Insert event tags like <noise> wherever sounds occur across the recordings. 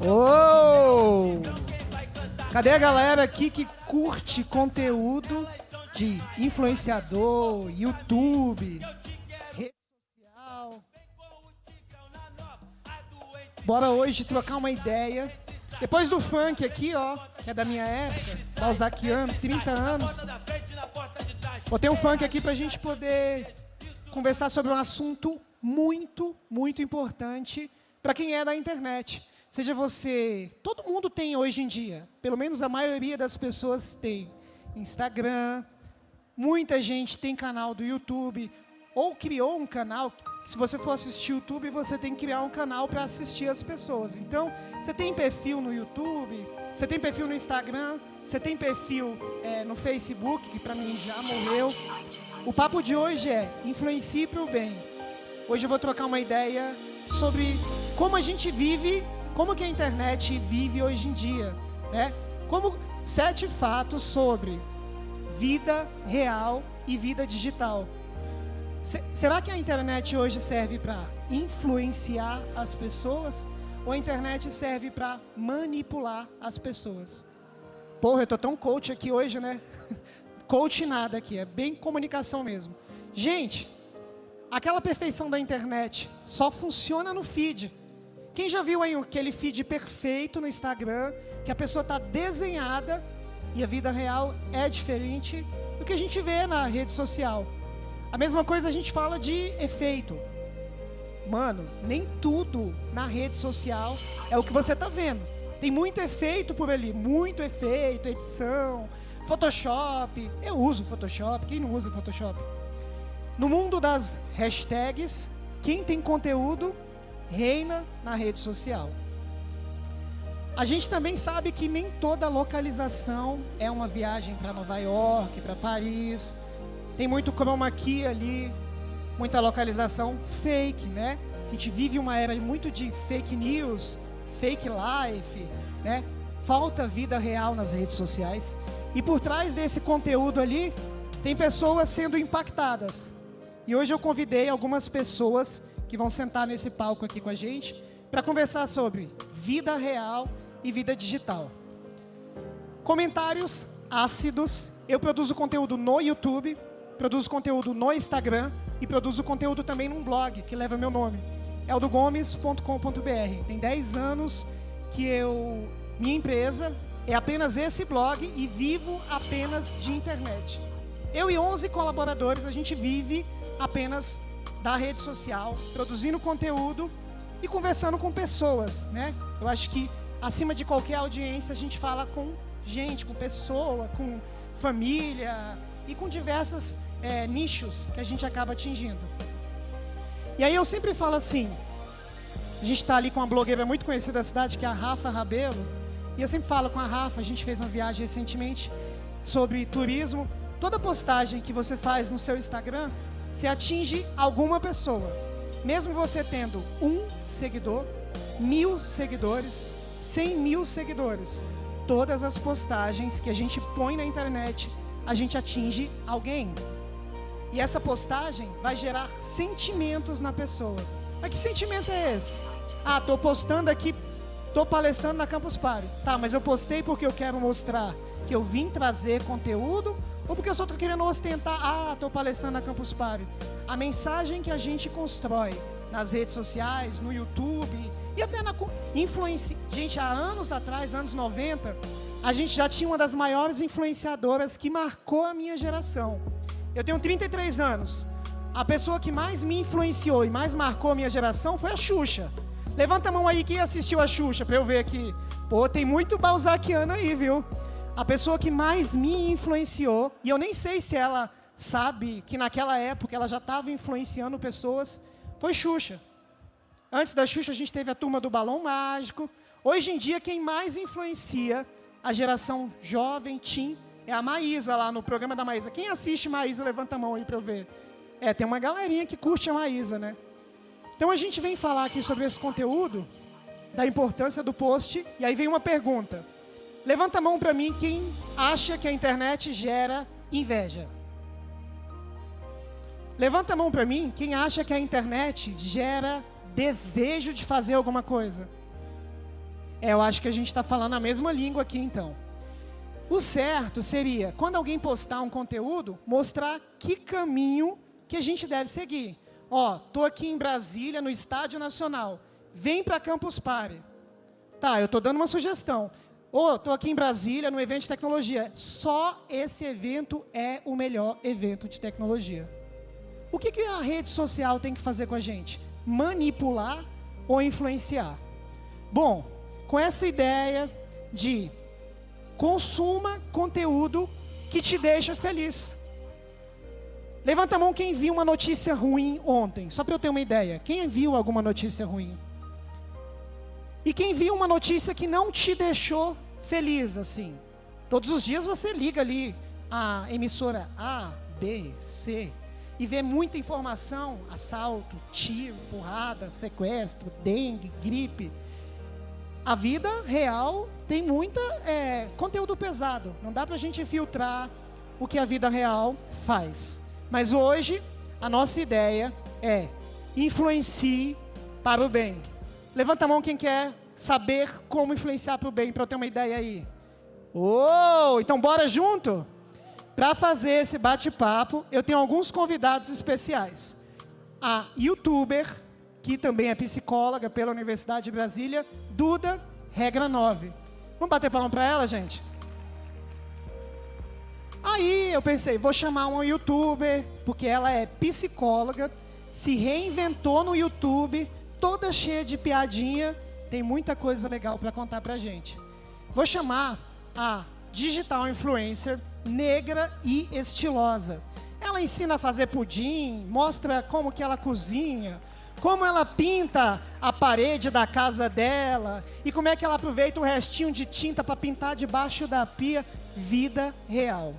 Oh! Cadê a galera aqui que curte conteúdo de influenciador, YouTube, rede social? Bora hoje trocar uma ideia. Depois do funk aqui, ó, que é da minha época, Balzaciano, 30 anos. Botei um funk aqui pra gente poder conversar sobre um assunto muito, muito importante para quem é da internet. Seja você, todo mundo tem hoje em dia, pelo menos a maioria das pessoas tem Instagram, muita gente tem canal do YouTube, ou criou um canal, se você for assistir YouTube, você tem que criar um canal para assistir as pessoas. Então, você tem perfil no YouTube, você tem perfil no Instagram, você tem perfil é, no Facebook, que para mim já morreu. O papo de hoje é influencie para o bem. Hoje eu vou trocar uma ideia sobre como a gente vive como que a internet vive hoje em dia, né? Como sete fatos sobre vida real e vida digital. Será que a internet hoje serve para influenciar as pessoas ou a internet serve para manipular as pessoas? Porra, eu tô tão coach aqui hoje, né? <laughs> coach nada aqui, é bem comunicação mesmo. Gente, aquela perfeição da internet só funciona no feed. Quem já viu aí aquele feed perfeito no Instagram, que a pessoa está desenhada e a vida real é diferente do que a gente vê na rede social? A mesma coisa a gente fala de efeito. Mano, nem tudo na rede social é o que você está vendo. Tem muito efeito por ali, muito efeito, edição, Photoshop. Eu uso Photoshop, quem não usa Photoshop? No mundo das hashtags, quem tem conteúdo reina na rede social. A gente também sabe que nem toda localização é uma viagem para Nova York, para Paris. Tem muito chroma key ali, muita localização fake, né? A gente vive uma era muito de fake news, fake life, né? Falta vida real nas redes sociais. E por trás desse conteúdo ali, tem pessoas sendo impactadas. E hoje eu convidei algumas pessoas que vão sentar nesse palco aqui com a gente para conversar sobre vida real e vida digital. Comentários ácidos. Eu produzo conteúdo no YouTube, produzo conteúdo no Instagram e produzo conteúdo também num blog que leva meu nome. eldogomes.com.br. Tem 10 anos que eu minha empresa é apenas esse blog e vivo apenas de internet. Eu e 11 colaboradores, a gente vive apenas da rede social, produzindo conteúdo e conversando com pessoas, né? Eu acho que acima de qualquer audiência a gente fala com gente, com pessoa, com família e com diversos é, nichos que a gente acaba atingindo. E aí eu sempre falo assim, a gente está ali com uma blogueira muito conhecida da cidade, que é a Rafa Rabelo, e eu sempre falo com a Rafa, a gente fez uma viagem recentemente sobre turismo. Toda postagem que você faz no seu Instagram, você atinge alguma pessoa. Mesmo você tendo um seguidor, mil seguidores, cem mil seguidores, todas as postagens que a gente põe na internet, a gente atinge alguém. E essa postagem vai gerar sentimentos na pessoa. Mas que sentimento é esse? Ah, tô postando aqui, tô palestrando na Campus Party. Tá, mas eu postei porque eu quero mostrar que eu vim trazer conteúdo ou porque eu só estou querendo ostentar, ah, estou palestrando na Campus Party. A mensagem que a gente constrói nas redes sociais, no YouTube e até na influência. Gente, há anos atrás, anos 90, a gente já tinha uma das maiores influenciadoras que marcou a minha geração. Eu tenho 33 anos. A pessoa que mais me influenciou e mais marcou a minha geração foi a Xuxa. Levanta a mão aí quem assistiu a Xuxa para eu ver aqui. Pô, tem muito balzaquiano aí, viu? A pessoa que mais me influenciou, e eu nem sei se ela sabe que naquela época ela já estava influenciando pessoas, foi Xuxa. Antes da Xuxa a gente teve a turma do Balão Mágico. Hoje em dia quem mais influencia a geração jovem, teen, é a Maísa lá no programa da Maísa. Quem assiste Maísa, levanta a mão aí para eu ver. É, tem uma galerinha que curte a Maísa, né? Então a gente vem falar aqui sobre esse conteúdo, da importância do post, e aí vem uma pergunta. Levanta a mão para mim quem acha que a internet gera inveja. Levanta a mão para mim quem acha que a internet gera desejo de fazer alguma coisa. É, eu acho que a gente está falando a mesma língua aqui então. O certo seria, quando alguém postar um conteúdo, mostrar que caminho que a gente deve seguir. Ó, tô aqui em Brasília, no Estádio Nacional. Vem para Campus Party. Tá, eu estou dando uma sugestão. Ô, estou aqui em Brasília, no evento de tecnologia. Só esse evento é o melhor evento de tecnologia. O que, que a rede social tem que fazer com a gente? Manipular ou influenciar? Bom, com essa ideia de consuma conteúdo que te deixa feliz. Levanta a mão quem viu uma notícia ruim ontem, só para eu ter uma ideia. Quem viu alguma notícia ruim? E quem viu uma notícia que não te deixou feliz, assim? Todos os dias você liga ali a emissora A, B, C e vê muita informação: assalto, tiro, porrada, sequestro, dengue, gripe. A vida real tem muita é, conteúdo pesado. Não dá para a gente filtrar o que a vida real faz. Mas hoje a nossa ideia é influencie para o bem. Levanta a mão quem quer saber como influenciar para o bem, para eu ter uma ideia aí. Oh, então bora junto? Para fazer esse bate-papo, eu tenho alguns convidados especiais. A youtuber, que também é psicóloga pela Universidade de Brasília, Duda, regra 9. Vamos bater palma para ela, gente? Aí eu pensei, vou chamar uma youtuber, porque ela é psicóloga, se reinventou no YouTube, toda cheia de piadinha, tem muita coisa legal para contar para gente. Vou chamar a digital influencer negra e estilosa. Ela ensina a fazer pudim, mostra como que ela cozinha, como ela pinta a parede da casa dela e como é que ela aproveita o restinho de tinta para pintar debaixo da pia. Vida real.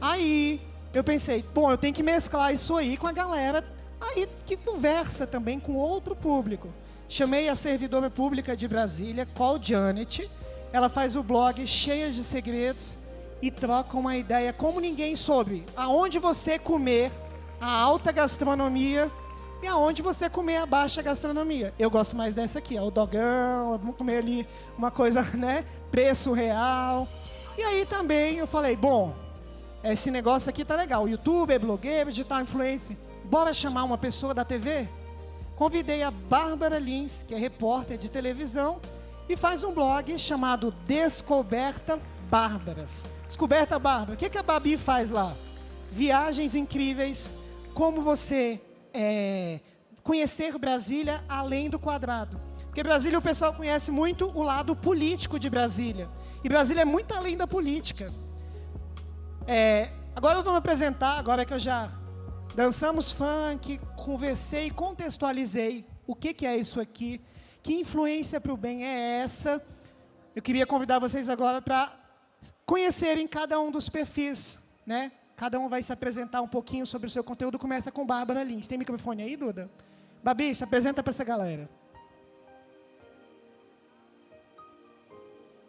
Aí eu pensei, bom, eu tenho que mesclar isso aí com a galera aí que conversa também com outro público. Chamei a servidora pública de Brasília, Call Janet. Ela faz o blog cheia de segredos e troca uma ideia como ninguém sobre aonde você comer a alta gastronomia e aonde você comer a baixa gastronomia. Eu gosto mais dessa aqui, ó, o dogão, vamos comer ali uma coisa, <laughs> né, preço real. E aí também eu falei, bom, esse negócio aqui tá legal, youtuber, blogueiro, digital influencer, bora chamar uma pessoa da TV? Convidei a Bárbara Lins, que é repórter de televisão, e faz um blog chamado Descoberta Bárbaras. Descoberta Bárbara. O que, que a Babi faz lá? Viagens incríveis, como você é, conhecer Brasília além do quadrado. Porque Brasília o pessoal conhece muito o lado político de Brasília. E Brasília é muito além da política. É, agora eu vou me apresentar, agora que eu já Dançamos funk, conversei, contextualizei o que, que é isso aqui, que influência para o bem é essa. Eu queria convidar vocês agora para conhecerem cada um dos perfis, né? Cada um vai se apresentar um pouquinho sobre o seu conteúdo. Começa com Bárbara Lins. Tem microfone aí, Duda? Babi, se apresenta para essa galera.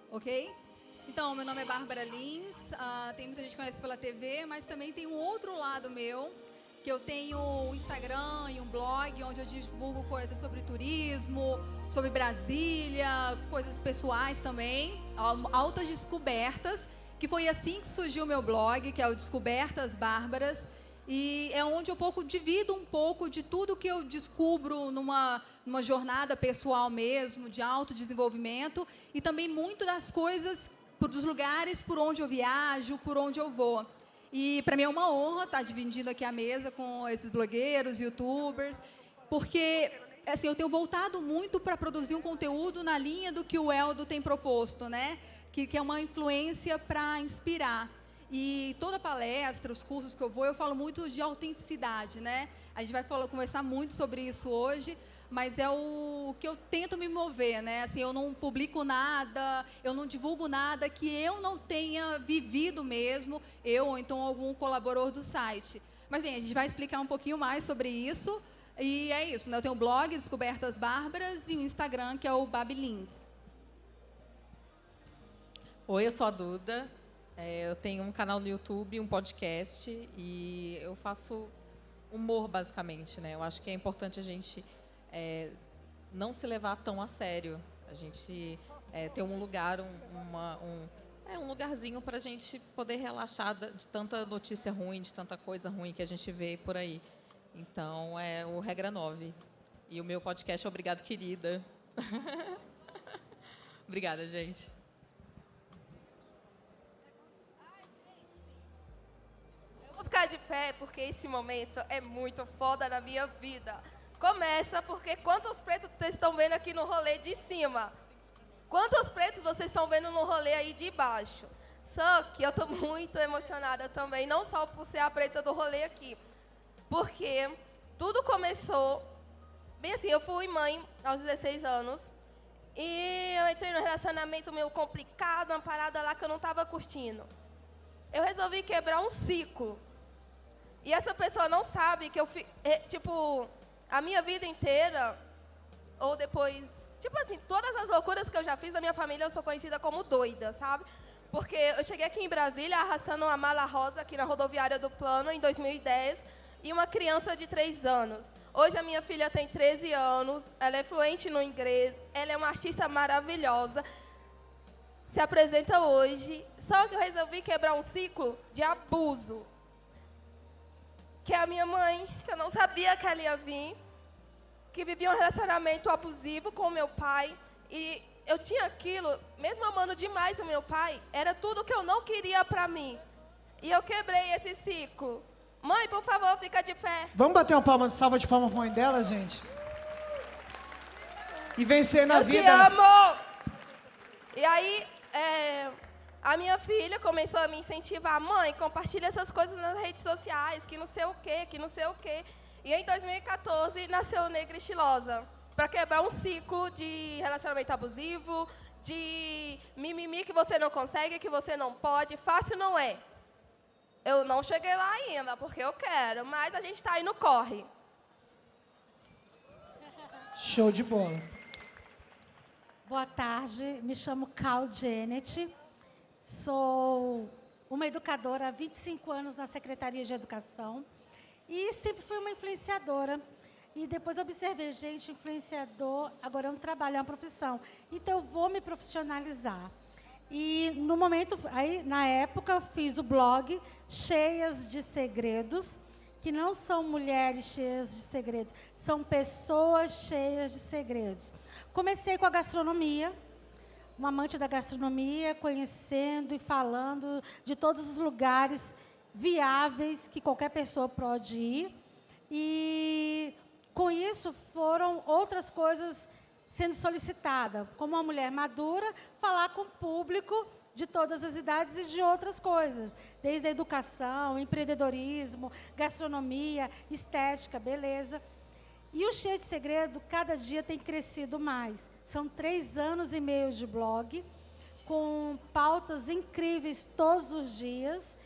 Ok? Então, meu nome é Bárbara Lins, uh, tem muita gente que conhece pela TV, mas também tem um outro lado meu, que eu tenho um Instagram e um blog onde eu divulgo coisas sobre turismo, sobre Brasília, coisas pessoais também, altas descobertas, que foi assim que surgiu o meu blog, que é o Descobertas Bárbaras, e é onde eu pouco divido um pouco de tudo que eu descubro numa, numa jornada pessoal mesmo, de autodesenvolvimento, e também muito das coisas, dos lugares por onde eu viajo, por onde eu vou. E para mim é uma honra estar dividindo aqui a mesa com esses blogueiros, youtubers, porque assim, eu tenho voltado muito para produzir um conteúdo na linha do que o Eldo tem proposto, né? Que, que é uma influência para inspirar. E toda palestra, os cursos que eu vou, eu falo muito de autenticidade, né? A gente vai falar, conversar muito sobre isso hoje, mas é o, que eu tento me mover, né? Assim, eu não publico nada, eu não divulgo nada que eu não tenha vivido mesmo, eu ou então algum colaborador do site. Mas bem, a gente vai explicar um pouquinho mais sobre isso. E é isso, né? Eu tenho o blog Descobertas Bárbaras e o Instagram, que é o Babilins. Oi, eu sou a Duda. É, eu tenho um canal no YouTube, um podcast e eu faço humor, basicamente, né? Eu acho que é importante a gente é, não se levar tão a sério. A gente é, ter um lugar, um, uma, um, é, um lugarzinho para a gente poder relaxar de tanta notícia ruim, de tanta coisa ruim que a gente vê por aí. Então, é o Regra 9. E o meu podcast é Obrigado, Querida. <laughs> Obrigada, gente. Eu vou ficar de pé porque esse momento é muito foda na minha vida. Começa porque quantos pretos vocês estão vendo aqui no rolê de cima? Quantos pretos vocês estão vendo no rolê aí de baixo? Só que eu estou <laughs> muito emocionada também, não só por ser a preta do rolê aqui, porque tudo começou, bem assim, eu fui mãe aos 16 anos, e eu entrei num relacionamento meio complicado, uma parada lá que eu não estava curtindo. Eu resolvi quebrar um ciclo. E essa pessoa não sabe que eu, é, tipo, a minha vida inteira, ou depois, tipo assim, todas as loucuras que eu já fiz na minha família, eu sou conhecida como doida, sabe? Porque eu cheguei aqui em Brasília arrastando uma mala rosa aqui na rodoviária do Plano em 2010 e uma criança de 3 anos. Hoje a minha filha tem 13 anos, ela é fluente no inglês, ela é uma artista maravilhosa, se apresenta hoje. Só que eu resolvi quebrar um ciclo de abuso. Que é a minha mãe, que eu não sabia que ela ia vir, que vivia um relacionamento abusivo com o meu pai. E eu tinha aquilo, mesmo amando demais o meu pai, era tudo que eu não queria para mim. E eu quebrei esse ciclo. Mãe, por favor, fica de pé. Vamos bater uma palma, salva de palma pra mãe dela, gente? E vencer na eu vida. Eu te amo! E aí, é, a minha filha começou a me incentivar. Mãe, compartilha essas coisas nas redes sociais, que não sei o quê, que não sei o quê. E em 2014 nasceu Negra Estilosa, para quebrar um ciclo de relacionamento abusivo, de mimimi que você não consegue, que você não pode. Fácil não é. Eu não cheguei lá ainda, porque eu quero, mas a gente está aí no corre. Show de bola. Boa tarde, me chamo Cal Janet, sou uma educadora há 25 anos na Secretaria de Educação e sempre fui uma influenciadora. E depois observei, gente, influenciador, agora é um trabalho, é uma profissão. Então, eu vou me profissionalizar. E no momento, aí na época, eu fiz o blog Cheias de Segredos, que não são mulheres cheias de segredos, são pessoas cheias de segredos. Comecei com a gastronomia, uma amante da gastronomia, conhecendo e falando de todos os lugares viáveis que qualquer pessoa pode ir. E com isso foram outras coisas sendo solicitada, como uma mulher madura, falar com o público de todas as idades e de outras coisas, desde a educação, empreendedorismo, gastronomia, estética, beleza. E o Cheio de Segredo, cada dia tem crescido mais. São três anos e meio de blog, com pautas incríveis todos os dias.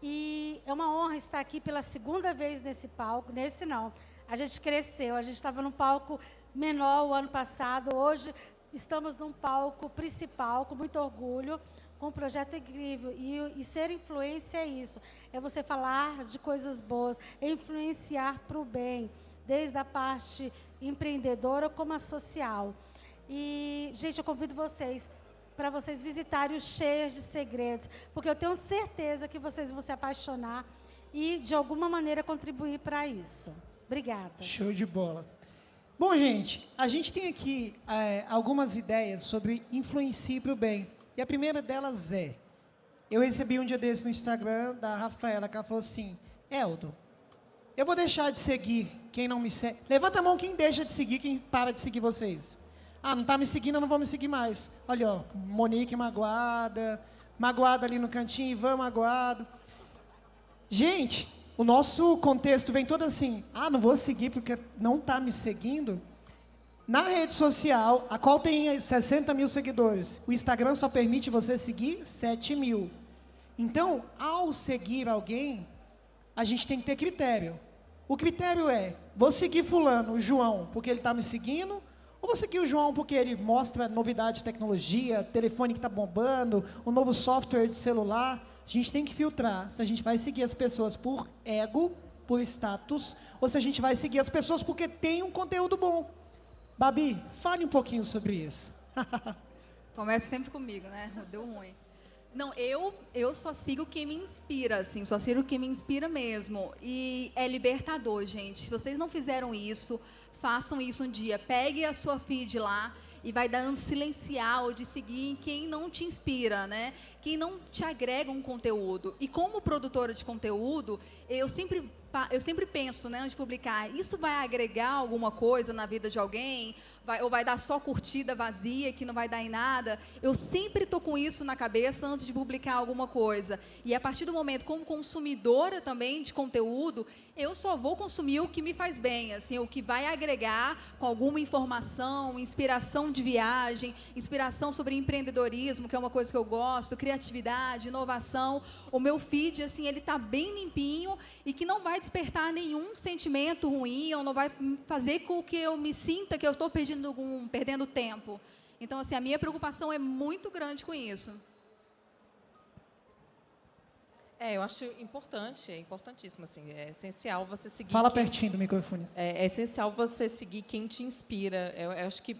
E é uma honra estar aqui pela segunda vez nesse palco. Nesse não, a gente cresceu, a gente estava no palco menor o ano passado. Hoje estamos num palco principal, com muito orgulho, com um projeto incrível. E, e ser influência é isso, é você falar de coisas boas, é influenciar para o bem, desde a parte empreendedora como a social. E, gente, eu convido vocês para vocês visitarem os Cheias de Segredos, porque eu tenho certeza que vocês vão se apaixonar e, de alguma maneira, contribuir para isso. Obrigada. Show de bola. Bom, gente, a gente tem aqui é, algumas ideias sobre influencie para o bem. E a primeira delas é, eu recebi um dia desse no Instagram da Rafaela, que ela falou assim, Eldo, eu vou deixar de seguir quem não me segue. Levanta a mão quem deixa de seguir, quem para de seguir vocês. Ah, não está me seguindo, eu não vou me seguir mais. Olha, ó, Monique magoada, magoada ali no cantinho, Ivan magoado. Gente, o nosso contexto vem todo assim, ah, não vou seguir porque não está me seguindo. Na rede social, a qual tem 60 mil seguidores, o Instagram só permite você seguir 7 mil. Então, ao seguir alguém, a gente tem que ter critério. O critério é, vou seguir fulano, João, porque ele está me seguindo, ou vou seguir o João porque ele mostra novidade de tecnologia, telefone que está bombando, o novo software de celular. A gente tem que filtrar se a gente vai seguir as pessoas por ego, por status ou se a gente vai seguir as pessoas porque tem um conteúdo bom. Babi, fale um pouquinho sobre isso. <laughs> Começa sempre comigo, né? Deu ruim. Não, eu, eu só sigo quem me inspira, assim, só sigo quem me inspira mesmo. E é libertador, gente. Se vocês não fizeram isso, façam isso um dia. Pegue a sua feed lá e vai dando silenciar ou de seguir quem não te inspira, né? Quem não te agrega um conteúdo. E como produtora de conteúdo, eu sempre eu sempre penso, né, antes de publicar, isso vai agregar alguma coisa na vida de alguém? Vai, ou vai dar só curtida vazia, que não vai dar em nada? Eu sempre estou com isso na cabeça antes de publicar alguma coisa. E a partir do momento, como consumidora também de conteúdo, eu só vou consumir o que me faz bem, assim, o que vai agregar com alguma informação, inspiração de viagem, inspiração sobre empreendedorismo, que é uma coisa que eu gosto, criatividade, inovação. O meu feed, assim, ele está bem limpinho e que não vai despertar nenhum sentimento ruim, ou não vai fazer com que eu me sinta que eu estou perdendo, algum, perdendo tempo. Então, assim, a minha preocupação é muito grande com isso. É, eu acho importante, é importantíssimo, assim, é essencial você seguir... Fala quem, pertinho do microfone. É, é, essencial você seguir quem te inspira. Eu, eu acho que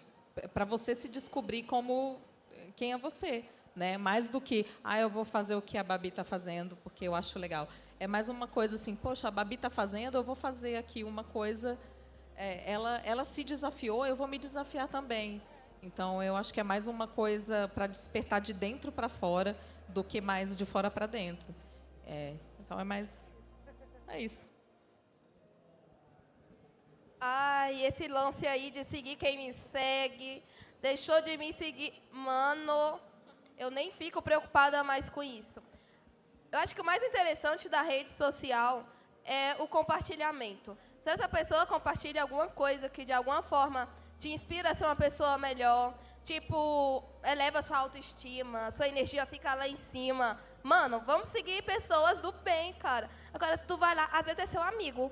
para você se descobrir como quem é você, né? Mais do que, ah, eu vou fazer o que a Babi está fazendo, porque eu acho legal. É mais uma coisa assim, poxa, a Babi está fazendo, eu vou fazer aqui uma coisa. É, ela, ela se desafiou, eu vou me desafiar também. Então, eu acho que é mais uma coisa para despertar de dentro para fora do que mais de fora para dentro. É, então, é mais. É isso. Ai, esse lance aí de seguir quem me segue, deixou de me seguir. Mano, eu nem fico preocupada mais com isso. Eu acho que o mais interessante da rede social é o compartilhamento. Se essa pessoa compartilha alguma coisa que de alguma forma te inspira a ser uma pessoa melhor, tipo, eleva sua autoestima, sua energia fica lá em cima. Mano, vamos seguir pessoas do bem, cara. Agora, tu vai lá, às vezes é seu amigo.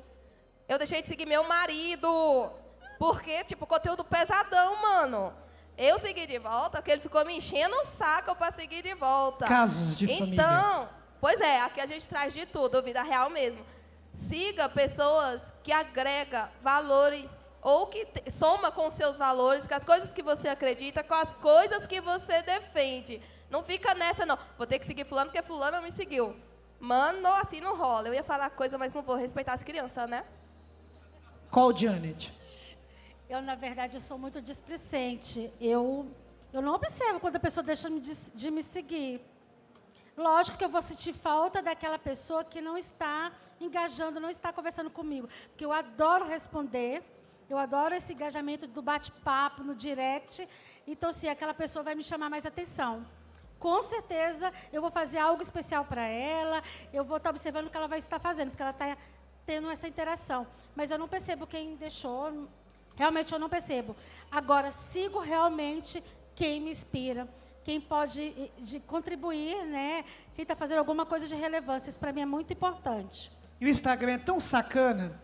Eu deixei de seguir meu marido. Porque, tipo, conteúdo pesadão, mano. Eu segui de volta porque ele ficou me enchendo o saco para seguir de volta. Casos de então, família. Então, Pois é, aqui a gente traz de tudo, vida real mesmo. Siga pessoas que agrega valores ou que soma com seus valores, com as coisas que você acredita, com as coisas que você defende. Não fica nessa, não. Vou ter que seguir fulano porque fulano me seguiu. Mano, assim não rola. Eu ia falar coisa, mas não vou respeitar as crianças, né? Qual, Janet? Eu, na verdade, sou muito displicente. Eu, eu não observo quando a pessoa deixa de, de me seguir. Lógico que eu vou sentir falta daquela pessoa que não está engajando, não está conversando comigo. Porque eu adoro responder, eu adoro esse engajamento do bate-papo, no direct. Então, sim, aquela pessoa vai me chamar mais atenção. Com certeza, eu vou fazer algo especial para ela, eu vou estar observando o que ela vai estar fazendo, porque ela está tendo essa interação. Mas eu não percebo quem deixou, realmente eu não percebo. Agora, sigo realmente quem me inspira quem pode de contribuir, né? quem está fazendo alguma coisa de relevância. Isso para mim é muito importante. E o Instagram é tão sacana,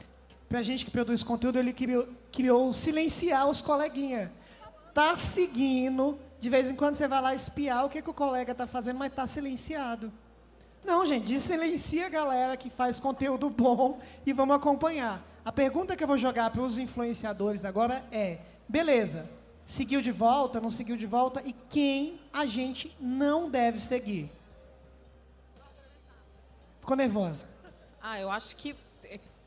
para a gente que produz conteúdo, ele criou, criou silenciar os coleguinhas. Tá seguindo, de vez em quando você vai lá espiar o que, que o colega está fazendo, mas está silenciado. Não, gente, silencia a galera que faz conteúdo bom e vamos acompanhar. A pergunta que eu vou jogar para os influenciadores agora é, beleza, seguiu de volta, não seguiu de volta, e quem a gente não deve seguir. Ficou nervosa? Ah, eu acho que,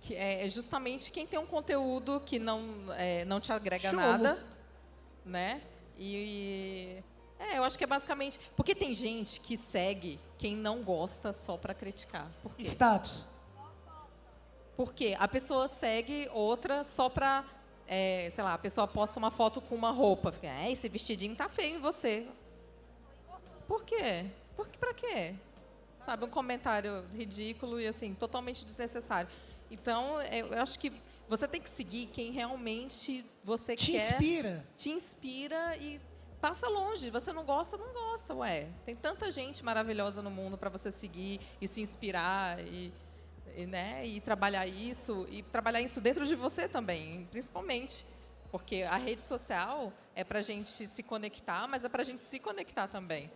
que é justamente quem tem um conteúdo que não, é, não te agrega nada, né? E, é, eu acho que é basicamente porque tem gente que segue quem não gosta só para criticar. Por quê? Status. Porque a pessoa segue outra só para é, sei lá, a pessoa posta uma foto com uma roupa, fica, é, esse vestidinho tá feio em você. Por quê? Por pra quê? Sabe, um comentário ridículo e assim, totalmente desnecessário. Então, eu acho que você tem que seguir quem realmente você te quer. Te inspira. Te inspira e passa longe. Você não gosta, não gosta, ué. Tem tanta gente maravilhosa no mundo para você seguir e se inspirar e e, né, e trabalhar isso, e trabalhar isso dentro de você também, principalmente. Porque a rede social é para a gente se conectar, mas é para a gente se conectar também.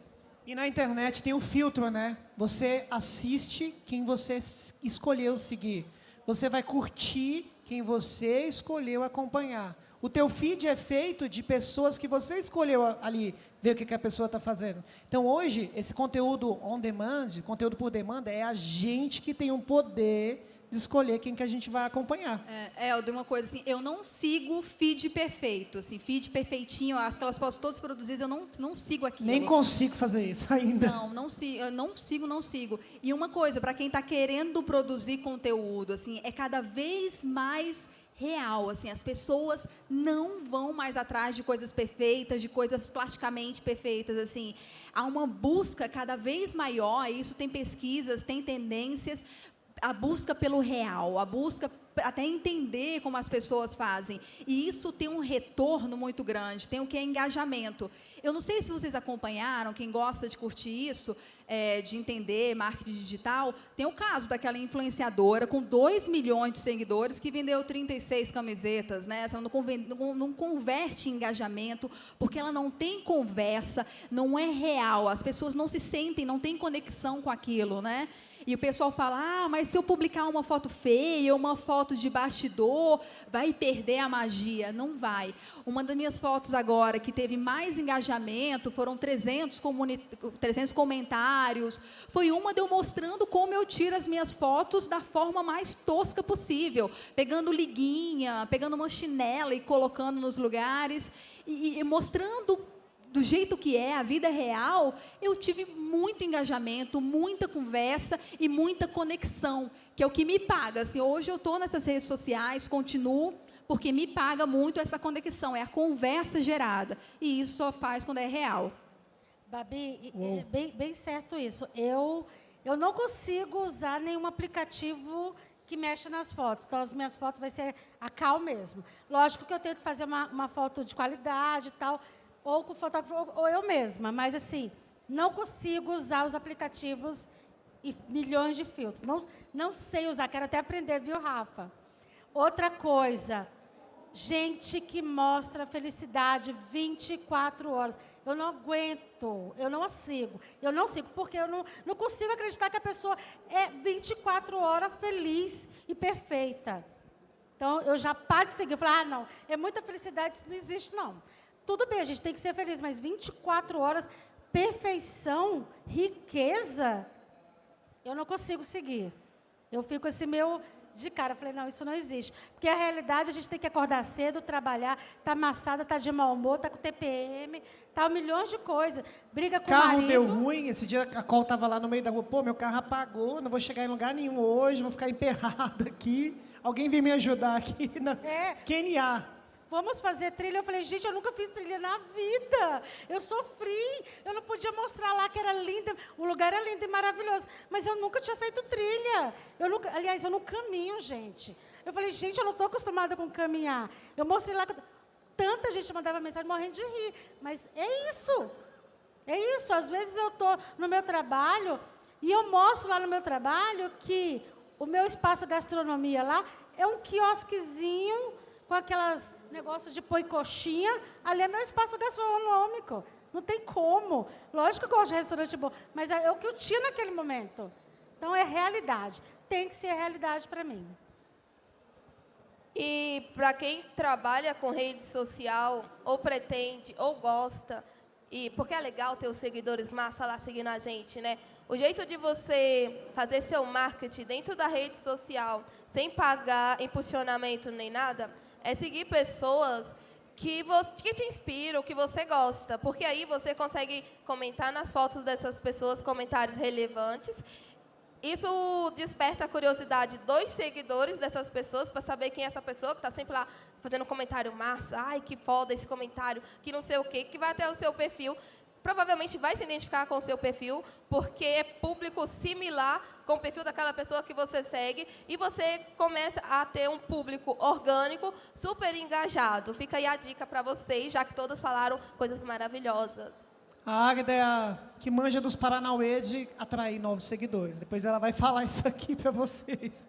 E na internet tem um filtro, né? Você assiste quem você escolheu seguir. você vai curtir quem você escolheu acompanhar. O teu feed é feito de pessoas que você escolheu ali, ver o que, que a pessoa está fazendo. Então, hoje, esse conteúdo on demand, conteúdo por demanda, é a gente que tem um poder de escolher quem que a gente vai acompanhar. É, é uma coisa assim, eu não sigo feed perfeito, assim, feed perfeitinho, aquelas fotos todas produzidas, eu não, não sigo aquilo. Nem consigo fazer isso <laughs> ainda. Não, não sigo, eu não sigo, não sigo. E uma coisa, para quem está querendo produzir conteúdo, assim, é cada vez mais real, assim, as pessoas não vão mais atrás de coisas perfeitas, de coisas plasticamente perfeitas, assim. Há uma busca cada vez maior, isso tem pesquisas, tem tendências a busca pelo real, a busca até entender como as pessoas fazem. E isso tem um retorno muito grande, tem o que é engajamento. Eu não sei se vocês acompanharam, quem gosta de curtir isso, é, de entender marketing digital, tem o caso daquela influenciadora com 2 milhões de seguidores que vendeu 36 camisetas, né? Ela não, converte em engajamento, porque ela não tem conversa, não é real, as pessoas não se sentem, não têm conexão com aquilo, né? E o pessoal fala: ah, mas se eu publicar uma foto feia, uma foto de bastidor, vai perder a magia. Não vai. Uma das minhas fotos agora que teve mais engajamento, foram 300, 300 comentários. Foi uma de eu mostrando como eu tiro as minhas fotos da forma mais tosca possível, pegando liguinha, pegando uma chinela e colocando nos lugares. E, e mostrando do jeito que é, a vida real, eu tive muito engajamento, muita conversa e muita conexão, que é o que me paga. Assim, hoje eu estou nessas redes sociais, continuo, porque me paga muito essa conexão, é a conversa gerada. E isso só faz quando é real. Babi, é bem, bem certo isso. Eu, eu não consigo usar nenhum aplicativo que mexe nas fotos. Então, as minhas fotos vai ser a cal mesmo. Lógico que eu tento fazer uma, uma foto de qualidade e tal, ou com o fotógrafo, ou eu mesma. Mas, assim, não consigo usar os aplicativos e milhões de filtros. Não, não sei usar, quero até aprender, viu, Rafa? Outra coisa, gente que mostra felicidade 24 horas. Eu não aguento, eu não sigo. Eu não sigo, porque eu não, não consigo acreditar que a pessoa é 24 horas feliz e perfeita. Então, eu já paro de seguir. Eu falo, ah, não, é muita felicidade, isso não existe, não. Tudo bem, a gente tem que ser feliz, mas 24 horas, perfeição, riqueza, eu não consigo seguir. Eu fico assim, meu de cara. Eu falei, não, isso não existe. Porque a realidade, a gente tem que acordar cedo, trabalhar, tá amassada, tá de mau humor, tá com TPM, tá milhões de coisas. Briga com carro o marido. deu ruim, esse dia a Col tava lá no meio da rua, pô, meu carro apagou, não vou chegar em lugar nenhum hoje, vou ficar emperrado aqui. Alguém vem me ajudar aqui na é. QNA vamos fazer trilha. Eu falei, gente, eu nunca fiz trilha na vida. Eu sofri. Eu não podia mostrar lá que era linda. O lugar era lindo e maravilhoso. Mas eu nunca tinha feito trilha. Eu nunca, aliás, eu não caminho, gente. Eu falei, gente, eu não estou acostumada com caminhar. Eu mostrei lá. Tanta gente mandava mensagem morrendo de rir. Mas é isso. É isso. Às vezes eu estou no meu trabalho e eu mostro lá no meu trabalho que o meu espaço gastronomia lá é um quiosquezinho com aquelas negócio de pôr coxinha, ali é meu espaço gastronômico. Não tem como. Lógico que eu gosto de restaurante bom, mas é o que eu tinha naquele momento. Então é realidade. Tem que ser realidade para mim. E para quem trabalha com rede social, ou pretende, ou gosta, e porque é legal ter os seguidores massa lá seguindo a gente, né? O jeito de você fazer seu marketing dentro da rede social, sem pagar impulsionamento nem nada, é seguir pessoas que, que te inspiram, que você gosta, porque aí você consegue comentar nas fotos dessas pessoas comentários relevantes. Isso desperta a curiosidade dos seguidores dessas pessoas para saber quem é essa pessoa que está sempre lá fazendo comentário massa, ai que foda esse comentário, que não sei o quê, que vai até o seu perfil provavelmente vai se identificar com o seu perfil, porque é público similar com o perfil daquela pessoa que você segue, e você começa a ter um público orgânico super engajado. Fica aí a dica para vocês, já que todos falaram coisas maravilhosas. A Águeda é a que manja dos Paranauê de atrair novos seguidores. Depois ela vai <laughs> falar isso aqui para vocês.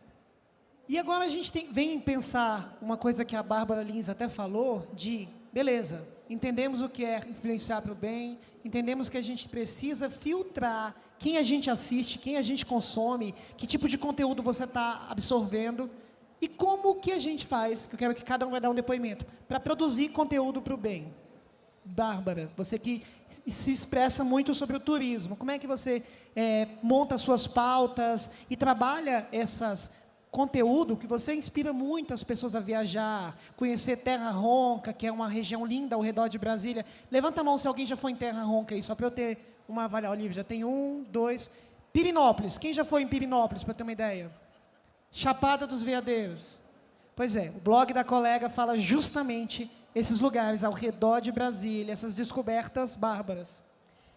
E agora a gente tem, vem pensar uma coisa que a Bárbara Lins até falou, de, beleza, entendemos o que é influenciar para o bem, entendemos que a gente precisa filtrar quem a gente assiste, quem a gente consome, que tipo de conteúdo você está absorvendo. E como que a gente faz, que eu quero que cada um vai dar um depoimento, para produzir conteúdo para o bem? Bárbara, você que se expressa muito sobre o turismo, como é que você é, monta suas pautas e trabalha essas conteúdo que você inspira muito as pessoas a viajar, conhecer Terra Ronca, que é uma região linda ao redor de Brasília. Levanta a mão se alguém já foi em Terra Ronca aí, só para eu ter uma avaliação. Olivia, já tem um, dois. Pirinópolis, quem já foi em Pirinópolis, para ter uma ideia? Chapada dos Veadeiros. Pois é, o blog da colega fala justamente esses lugares ao redor de Brasília, essas descobertas bárbaras.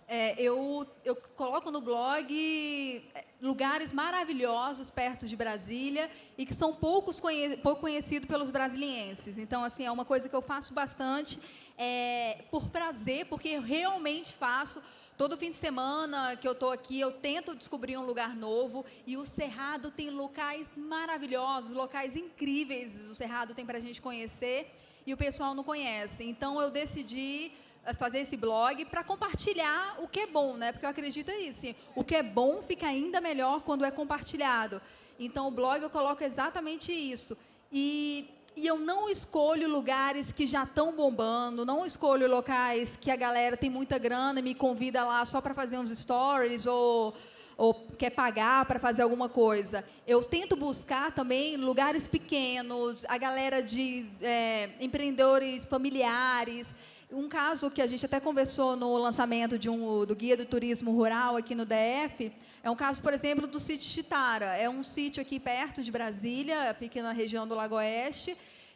É, eu, eu coloco no blog lugares maravilhosos perto de Brasília e que são poucos conhe pouco conhecidos pelos brasilienses. Então, assim, é uma coisa que eu faço bastante é, por prazer, porque eu realmente faço. Todo fim de semana que eu estou aqui, eu tento descobrir um lugar novo. E o Cerrado tem locais maravilhosos, locais incríveis. O Cerrado tem para a gente conhecer e o pessoal não conhece. Então, eu decidi fazer esse blog para compartilhar o que é bom, né? Porque eu acredito nisso. Assim, o que é bom fica ainda melhor quando é compartilhado. Então, o blog eu coloco exatamente isso. E, e eu não escolho lugares que já estão bombando, não escolho locais que a galera tem muita grana e me convida lá só para fazer uns stories ou ou quer pagar para fazer alguma coisa. Eu tento buscar também lugares pequenos, a galera de é, empreendedores familiares, um caso que a gente até conversou no lançamento de um, do Guia do Turismo Rural aqui no DF, é um caso, por exemplo, do sítio Chitara. É um sítio aqui perto de Brasília, fica na região do Lago Oeste,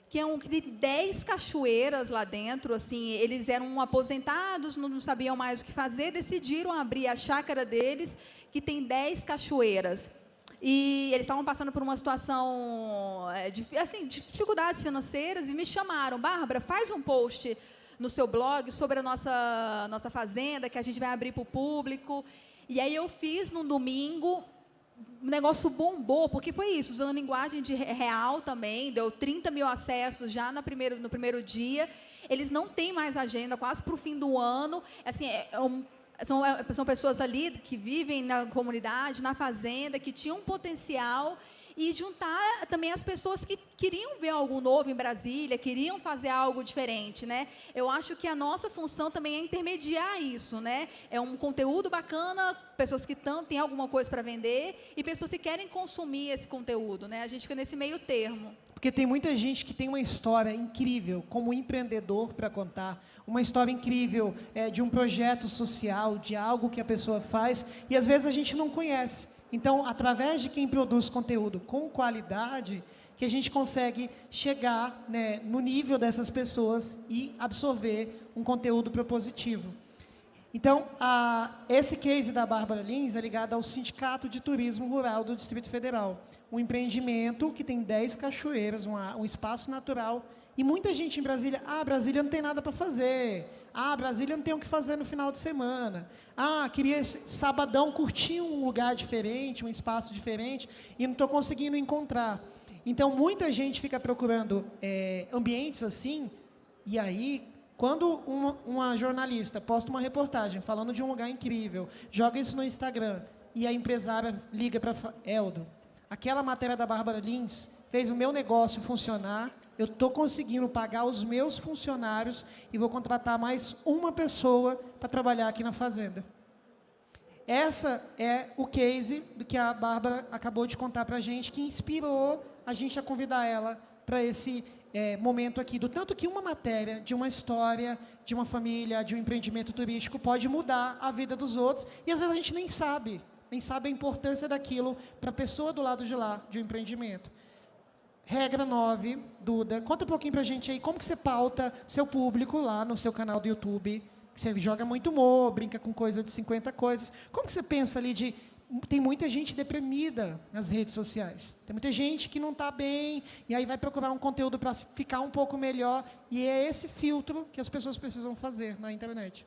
que é um que tem 10 cachoeiras lá dentro, assim, eles eram aposentados, não, não sabiam mais o que fazer, decidiram abrir a chácara deles, que tem 10 cachoeiras. E eles estavam passando por uma situação de, assim, de dificuldades financeiras e me chamaram, Bárbara, faz um post no seu blog sobre a nossa, nossa fazenda, que a gente vai abrir para o público. E aí eu fiz num domingo, o negócio bombou, porque foi isso, usando linguagem de real também, deu 30 mil acessos já no primeiro, no primeiro dia. Eles não têm mais agenda, quase para o fim do ano. Assim, é, é um, são, é, são pessoas ali que vivem na comunidade, na fazenda, que tinham um potencial e juntar também as pessoas que queriam ver algo novo em Brasília, queriam fazer algo diferente, né? Eu acho que a nossa função também é intermediar isso, né? É um conteúdo bacana, pessoas que tão, têm alguma coisa para vender e pessoas que querem consumir esse conteúdo, né? A gente fica nesse meio termo. Porque tem muita gente que tem uma história incrível como empreendedor para contar, uma história incrível é, de um projeto social, de algo que a pessoa faz, e às vezes a gente não conhece. Então, através de quem produz conteúdo com qualidade, que a gente consegue chegar né, no nível dessas pessoas e absorver um conteúdo propositivo. Então, a, esse case da Bárbara Lins é ligado ao Sindicato de Turismo Rural do Distrito Federal, um empreendimento que tem 10 cachoeiras, uma, um espaço natural e muita gente em Brasília, ah, Brasília não tem nada para fazer. Ah, Brasília não tem o que fazer no final de semana. Ah, queria sabadão curtir um lugar diferente, um espaço diferente, e não estou conseguindo encontrar. Então, muita gente fica procurando é, ambientes assim, e aí, quando uma, uma jornalista posta uma reportagem falando de um lugar incrível, joga isso no Instagram, e a empresária liga para Eldo, aquela matéria da Bárbara Lins fez o meu negócio funcionar, eu estou conseguindo pagar os meus funcionários e vou contratar mais uma pessoa para trabalhar aqui na fazenda. Essa é o case do que a Bárbara acabou de contar para a gente, que inspirou a gente a convidar ela para esse é, momento aqui, do tanto que uma matéria, de uma história, de uma família, de um empreendimento turístico pode mudar a vida dos outros, e às vezes a gente nem sabe, nem sabe a importância daquilo para a pessoa do lado de lá, de um empreendimento. Regra 9, Duda, conta um pouquinho pra gente aí como que você pauta seu público lá no seu canal do YouTube. Você joga muito humor, brinca com coisa de 50 coisas. Como que você pensa ali de... Tem muita gente deprimida nas redes sociais. Tem muita gente que não está bem, e aí vai procurar um conteúdo para ficar um pouco melhor. E é esse filtro que as pessoas precisam fazer na internet.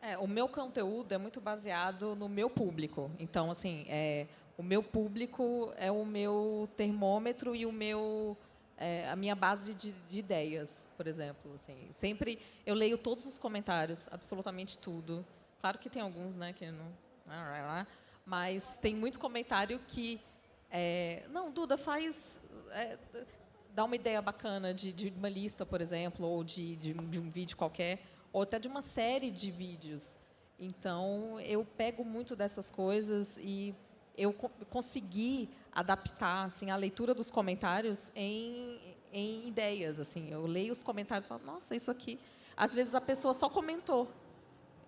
É, o meu conteúdo é muito baseado no meu público. Então, assim, é, o meu público é o meu termômetro e o meu é, a minha base de, de, ideias, por exemplo. Assim, sempre eu leio todos os comentários, absolutamente tudo. Claro que tem alguns, né, que não, mas tem muito comentário que É, não, Duda, faz. É, dá uma ideia bacana de, de, uma lista, por exemplo, ou de, de, de um vídeo qualquer, ou até de uma série de vídeos. Então, eu pego muito dessas coisas e eu co consegui adaptar assim, a leitura dos comentários em, em ideias. Assim. Eu leio os comentários e falo, nossa, isso aqui... Às vezes, a pessoa só comentou.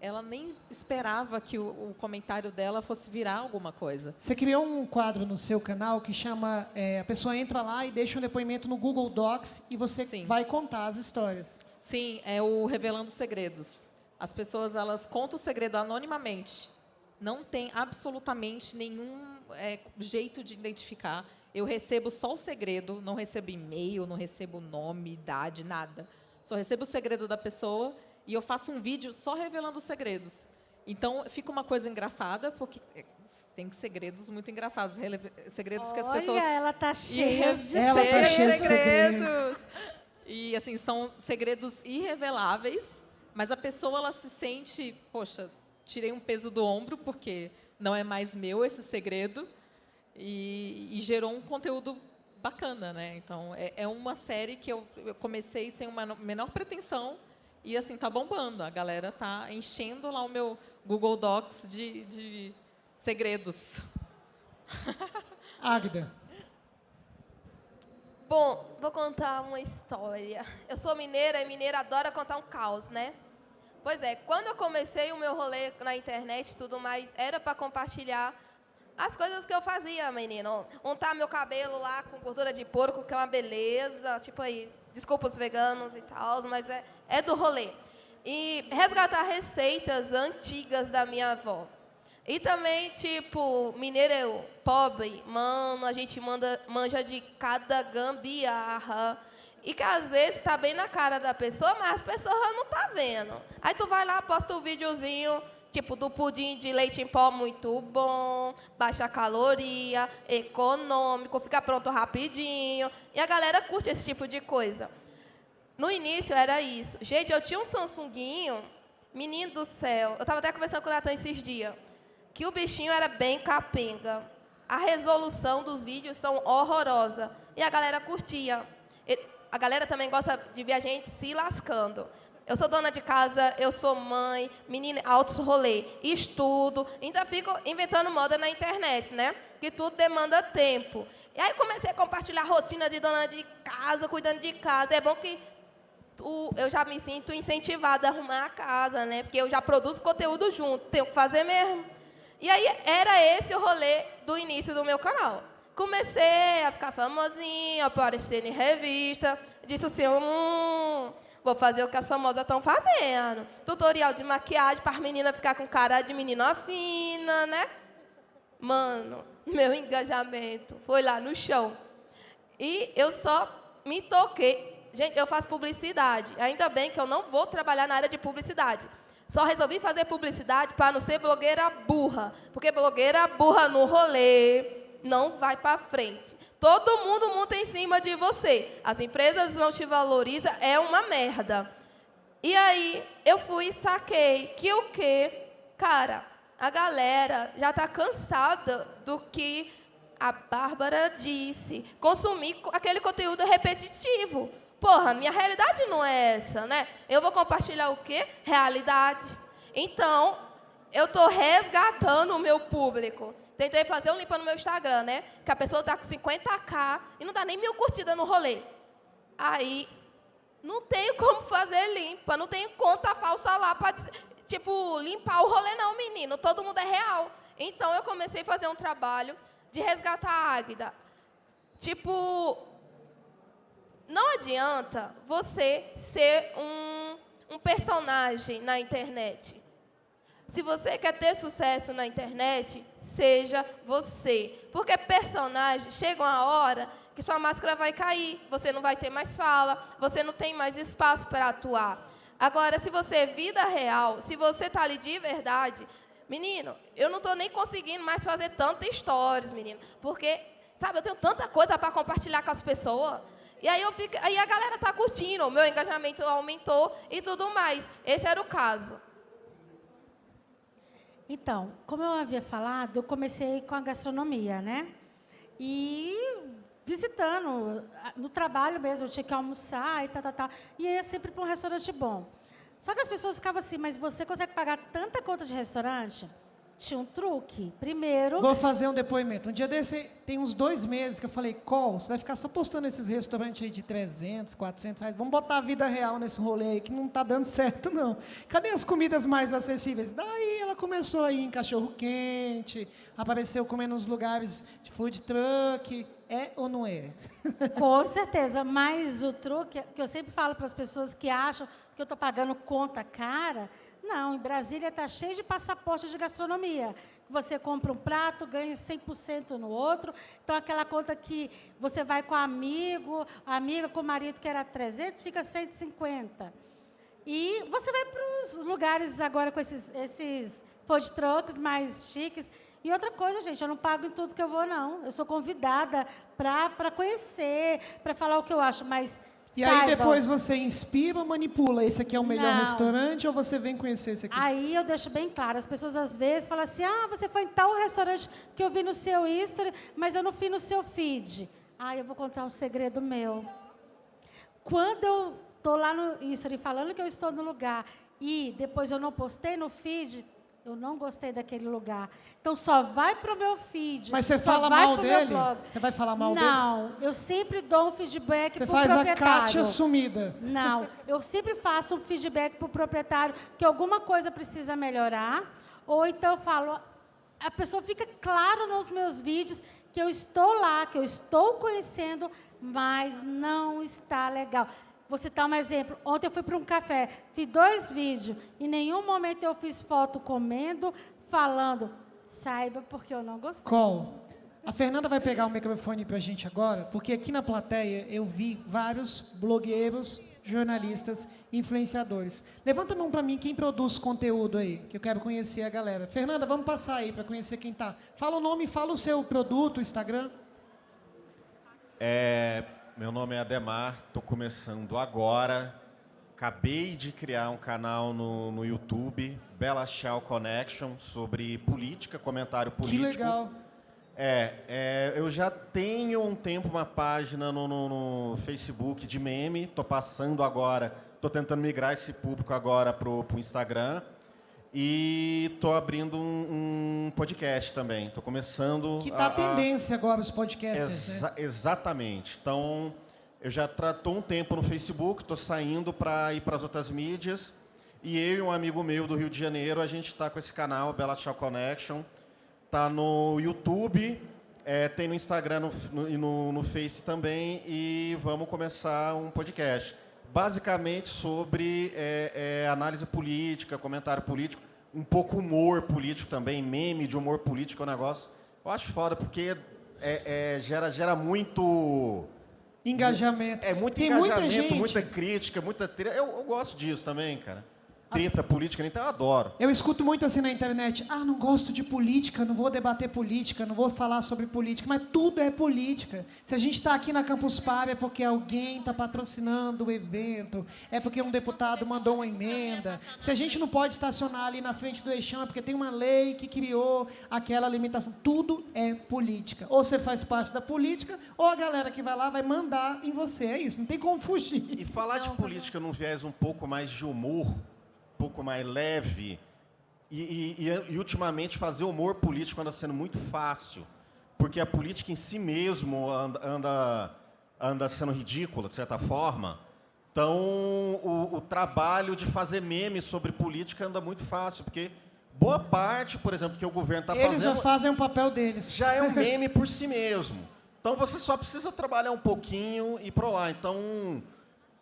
Ela nem esperava que o, o comentário dela fosse virar alguma coisa. Você criou um quadro no seu canal que chama... É, a pessoa entra lá e deixa um depoimento no Google Docs e você Sim. vai contar as histórias. Sim, é o Revelando Segredos. As pessoas elas contam o segredo anonimamente. Não tem absolutamente nenhum é, jeito de identificar. Eu recebo só o segredo, não recebo e-mail, não recebo nome, idade, nada. Só recebo o segredo da pessoa e eu faço um vídeo só revelando os segredos. Então, fica uma coisa engraçada, porque é, tem segredos muito engraçados, segredos Olha, que as pessoas... ela tá cheia de ela tá cheia de segredos. E, assim, são segredos irreveláveis, mas a pessoa ela se sente, poxa, tirei um peso do ombro porque não é mais meu esse segredo e, e gerou um conteúdo bacana, né? Então é, é uma série que eu, eu, comecei sem uma menor pretensão e assim tá bombando. A galera tá enchendo lá o meu Google Docs de, de segredos. <laughs> Águida. Bom, vou contar uma história. Eu sou mineira e mineira adora contar um caos, né? Pois é, quando eu comecei o meu rolê na internet e tudo mais, era para compartilhar as coisas que eu fazia, menino. Untar meu cabelo lá com gordura de porco, que é uma beleza. Tipo aí, desculpa os veganos e tal, mas é, é do rolê. E resgatar receitas antigas da minha avó. E também, tipo, mineiro pobre, mano, a gente manda, manja de cada gambiarra. E que às vezes está bem na cara da pessoa, mas as pessoas não tá vendo. Aí tu vai lá, posta um videozinho, tipo, do pudim de leite em pó muito bom, baixa caloria, econômico, fica pronto rapidinho. E a galera curte esse tipo de coisa. No início era isso. Gente, eu tinha um Samsunguinho, menino do céu. Eu estava até conversando com o Natan esses dias. Que o bichinho era bem capenga. A resolução dos vídeos são horrorosa. E a galera curtia. Ele, a galera também gosta de ver a gente se lascando. Eu sou dona de casa, eu sou mãe, menina, altos rolê, estudo, ainda fico inventando moda na internet, né? Que tudo demanda tempo. E aí comecei a compartilhar a rotina de dona de casa, cuidando de casa. É bom que tu, eu já me sinto incentivada a arrumar a casa, né? Porque eu já produzo conteúdo junto, tenho que fazer mesmo. E aí era esse o rolê do início do meu canal. Comecei a ficar famosinha, aparecer em revista. Disse assim, hum, vou fazer o que as famosas estão fazendo. Tutorial de maquiagem para as meninas ficar com cara de menina fina, né? Mano, <laughs> meu engajamento foi lá no chão. E eu só me toquei. Gente, eu faço publicidade. Ainda bem que eu não vou trabalhar na área de publicidade. Só resolvi fazer publicidade para não ser blogueira burra. Porque blogueira burra no rolê, não vai para frente. Todo mundo monta em cima de você. As empresas não te valorizam, é uma merda. E aí eu fui e saquei que o quê? Cara, a galera já está cansada do que a Bárbara disse. Consumir aquele conteúdo repetitivo. Porra, minha realidade não é essa, né? Eu vou compartilhar o quê? Realidade. Então, eu estou resgatando o meu público. Tentei fazer um limpa no meu Instagram, né? Que a pessoa está com 50k e não dá nem mil curtidas no rolê. Aí, não tenho <laughs> como fazer limpa, não tenho conta falsa lá para, tipo, limpar o rolê não, menino. Todo mundo é real. Então, eu comecei a fazer um trabalho de resgatar a Águida. Tipo, não adianta você ser um, um personagem na internet. Se você quer ter sucesso na internet, seja você. Porque personagem chega uma hora que sua máscara vai cair, você não vai ter mais fala, você não tem mais espaço para atuar. Agora, se você é vida real, se você está ali de verdade, menino, eu não estou nem conseguindo mais fazer tantas histórias, menino, porque, sabe, eu tenho tanta coisa para compartilhar com as pessoas. E aí, eu fico, aí a galera está curtindo, o meu engajamento aumentou e tudo mais. Esse era o caso. Então, como eu havia falado, eu comecei com a gastronomia, né? E visitando, no trabalho mesmo, eu tinha que almoçar e tal, tal, tal. E ia sempre para um restaurante bom. Só que as pessoas ficavam assim, mas você consegue pagar tanta conta de restaurante? Tinha um truque. Primeiro. Vou fazer um depoimento. Um dia desse, tem uns dois meses que eu falei, Col, você vai ficar só postando esses restaurantes aí de 300, 400 reais. Vamos botar a vida real nesse rolê aí, que não está dando <laughs> certo, não. Cadê as comidas mais acessíveis? Daí ela começou aí em cachorro-quente, apareceu comendo nos lugares de food truck. É ou não é? <laughs> Com certeza. Mas o truque, que eu sempre falo para as pessoas que acham que eu estou pagando conta cara não, em Brasília está cheio de passaporte de gastronomia. Você compra um prato, ganha 100% no outro. Então, aquela conta que você vai com amigo, amiga com o marido que era 300, fica 150. E você vai para os lugares agora com esses, esses food trucks mais chiques. E outra coisa, gente, eu não pago em tudo que eu vou, não. Eu sou convidada para conhecer, para falar o que eu acho, mas e aí depois você inspira ou manipula? Esse aqui é o melhor Não. restaurante ou você vem conhecer esse aqui? Aí eu deixo bem claro. As pessoas às vezes falam assim: ah, você foi em tal restaurante que eu vi no seu history, mas eu não fui no seu feed. Ah, eu vou contar um segredo meu. Quando eu estou lá no history falando que eu estou no lugar e depois eu não postei no feed, eu não gostei daquele lugar. Então só vai para o meu feed. Mas você fala mal dele? Você vai falar mal não, dele? Não, eu sempre dou um feedback para o proprietário. Você faz a Kátia sumida. Não, eu sempre faço um feedback para o proprietário que alguma coisa precisa melhorar. Ou então eu falo, a pessoa fica claro nos meus vídeos que eu estou lá, que eu estou conhecendo, mas não está legal. Vou citar um exemplo. Ontem eu fui para um café, fiz dois vídeos. Em nenhum momento eu fiz foto comendo, falando. Saiba porque eu não gostei. Qual? A Fernanda vai pegar o microfone para a gente agora, porque aqui na plateia eu vi vários blogueiros, jornalistas, influenciadores. Levanta a mão para mim quem produz conteúdo aí, que eu quero conhecer a galera. Fernanda, vamos passar aí para conhecer quem está. Fala o nome, fala o seu produto, Instagram. É, meu nome é Ademar, estou começando agora. Acabei de criar um canal no, no YouTube, Bela Shell Connection, sobre política, comentário político. Que legal. É, é, eu já tenho um tempo uma página no, no, no Facebook de meme, estou passando agora, estou tentando migrar esse público agora para o Instagram. E estou abrindo um, um, podcast também. Estou começando. Que está a, a tendência agora os podcasts, exa né? Exatamente. Então, eu já estou um tempo no Facebook, estou saindo para ir para as outras mídias. E eu e um amigo meu do Rio de Janeiro, a gente está com esse canal, Bela Tchau Connection. Está no YouTube, é, tem no Instagram e no, no, no Face também. E vamos começar um podcast basicamente sobre é, é, análise política, comentário político, um pouco humor político também, meme de humor político é um negócio. Eu acho foda, porque é, é gera, gera muito... Engajamento. É muito Tem engajamento, muita, gente... muita crítica, muita... Eu, eu gosto disso também, cara treta política, então eu adoro. Eu escuto muito assim na internet, ah, não gosto de política, não vou debater política, não vou falar sobre política, mas tudo é política. Se a gente está aqui na Campus Party é porque alguém está patrocinando o evento, é porque um deputado mandou uma emenda. Se a gente não pode estacionar ali na frente do eixão é porque tem uma lei que criou aquela limitação. Tudo é política. Ou você faz parte da política, ou a galera que vai lá vai mandar em você. É isso, não tem como fugir. E falar de política num viés um pouco mais de humor, pouco mais leve. E, e, e, ultimamente fazer humor político anda sendo muito fácil, porque a política em si mesmo anda, anda, anda sendo ridícula, de certa forma. Então, o, o, trabalho de fazer memes sobre política anda muito fácil, porque boa parte, por exemplo, que o governo está fazendo... Eles já fazem o papel deles. Já é um <laughs> meme por si mesmo. Então, você só precisa trabalhar um pouquinho e para lá. Então,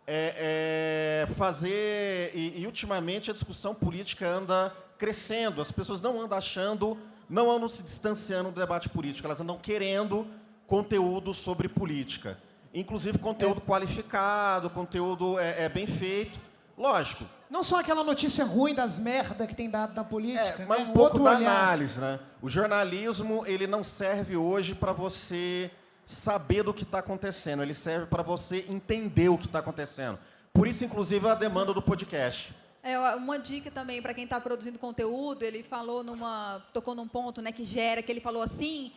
é, é fazer. E, e, ultimamente a discussão política anda crescendo. As pessoas não andam achando, não andam se distanciando do debate político, elas andam querendo conteúdo sobre política. Inclusive conteúdo é. qualificado, conteúdo é, é, bem feito. Lógico. Não só aquela notícia ruim das merdas que tem dado na política, é, mas né? um pouco da olhar. análise. Né? O jornalismo ele não serve hoje para você saber do que está acontecendo, ele serve para você entender o que está acontecendo. Por isso, inclusive, a demanda do podcast. É, uma dica também para quem está produzindo conteúdo, ele falou numa. tocou num ponto né, que gera, que ele falou assim,